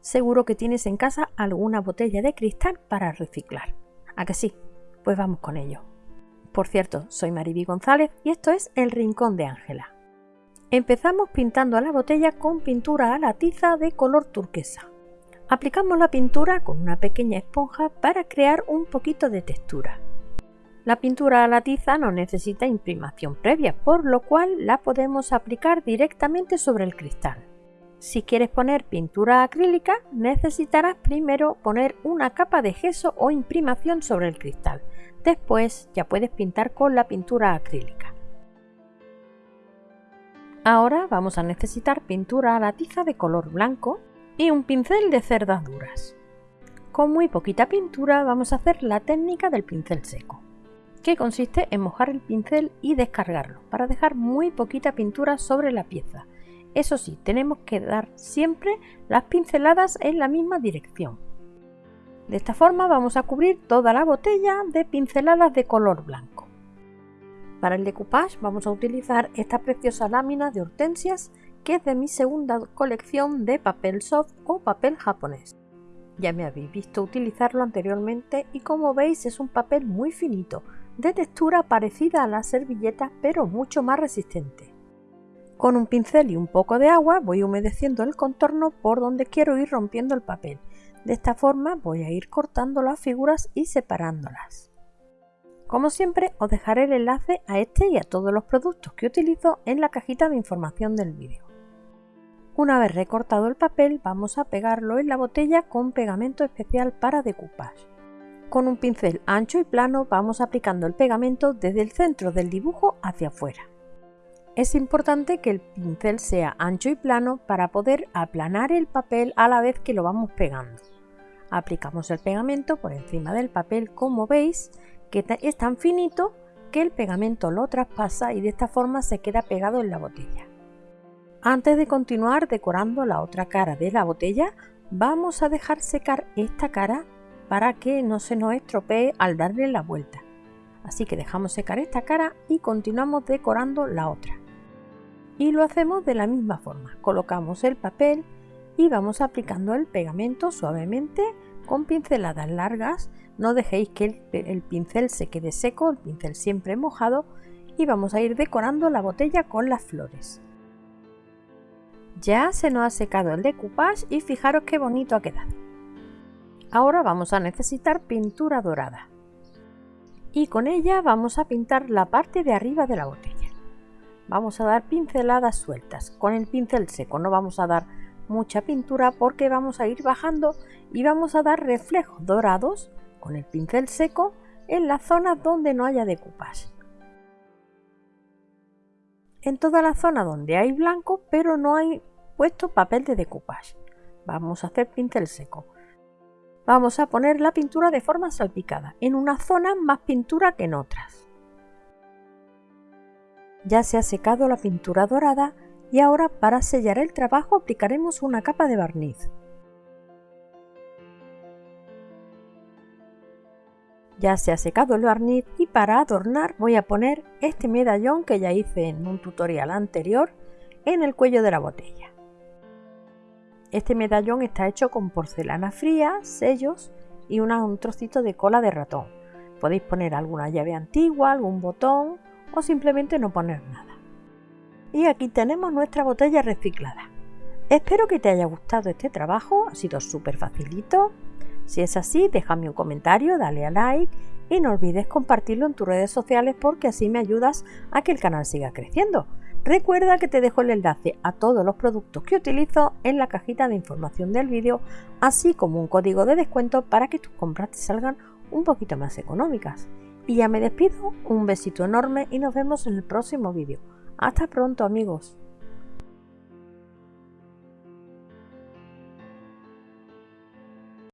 seguro que tienes en casa alguna botella de cristal para reciclar. ¿A que sí? Pues vamos con ello. Por cierto, soy Mariby González y esto es El Rincón de Ángela. Empezamos pintando la botella con pintura a la tiza de color turquesa. Aplicamos la pintura con una pequeña esponja para crear un poquito de textura. La pintura a la tiza no necesita imprimación previa, por lo cual la podemos aplicar directamente sobre el cristal. Si quieres poner pintura acrílica, necesitarás primero poner una capa de gesso o imprimación sobre el cristal. Después ya puedes pintar con la pintura acrílica. Ahora vamos a necesitar pintura a la tiza de color blanco y un pincel de cerdas duras. Con muy poquita pintura vamos a hacer la técnica del pincel seco, que consiste en mojar el pincel y descargarlo para dejar muy poquita pintura sobre la pieza eso sí, tenemos que dar siempre las pinceladas en la misma dirección. De esta forma vamos a cubrir toda la botella de pinceladas de color blanco. Para el decoupage vamos a utilizar esta preciosa lámina de hortensias que es de mi segunda colección de papel soft o papel japonés. Ya me habéis visto utilizarlo anteriormente y como veis es un papel muy finito, de textura parecida a la servilleta pero mucho más resistente. Con un pincel y un poco de agua voy humedeciendo el contorno por donde quiero ir rompiendo el papel. De esta forma voy a ir cortando las figuras y separándolas. Como siempre os dejaré el enlace a este y a todos los productos que utilizo en la cajita de información del vídeo. Una vez recortado el papel vamos a pegarlo en la botella con pegamento especial para decoupage. Con un pincel ancho y plano vamos aplicando el pegamento desde el centro del dibujo hacia afuera. Es importante que el pincel sea ancho y plano para poder aplanar el papel a la vez que lo vamos pegando. Aplicamos el pegamento por encima del papel como veis que es tan finito que el pegamento lo traspasa y de esta forma se queda pegado en la botella. Antes de continuar decorando la otra cara de la botella vamos a dejar secar esta cara para que no se nos estropee al darle la vuelta. Así que dejamos secar esta cara y continuamos decorando la otra y lo hacemos de la misma forma. Colocamos el papel y vamos aplicando el pegamento suavemente con pinceladas largas. No dejéis que el, pincel se quede seco, el pincel siempre mojado y vamos a ir decorando la botella con las flores. Ya se nos ha secado el decoupage y fijaros qué bonito ha quedado. Ahora vamos a necesitar pintura dorada y con ella vamos a pintar la parte de arriba de la botella vamos a dar pinceladas sueltas. Con el pincel seco no vamos a dar mucha pintura porque vamos a ir bajando y vamos a dar reflejos dorados con el pincel seco en las zonas donde no haya decoupage en toda la zona donde hay blanco pero no hay puesto papel de decoupage. Vamos a hacer pincel seco. Vamos a poner la pintura de forma salpicada en una zona más pintura que en otras ya se ha secado la pintura dorada y ahora para sellar el trabajo aplicaremos una capa de barniz. Ya se ha secado el barniz y para adornar voy a poner este medallón que ya hice en un tutorial anterior en el cuello de la botella. Este medallón está hecho con porcelana fría, sellos y un trocito de cola de ratón. Podéis poner alguna llave antigua, algún botón o simplemente no poner nada. Y aquí tenemos nuestra botella reciclada. Espero que te haya gustado este trabajo, ha sido súper facilito. Si es así, déjame un comentario, dale a like y no olvides compartirlo en tus redes sociales porque así me ayudas a que el canal siga creciendo. Recuerda que te dejo el enlace a todos los productos que utilizo en la cajita de información del vídeo, así como un código de descuento para que tus compras te salgan un poquito más económicas. Y ya me despido, un besito enorme y nos vemos en el próximo vídeo. Hasta pronto amigos.